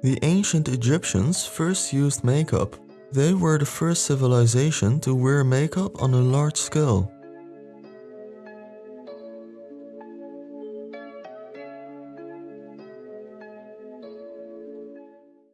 The ancient Egyptians first used makeup. They were the first civilization to wear makeup on a large scale.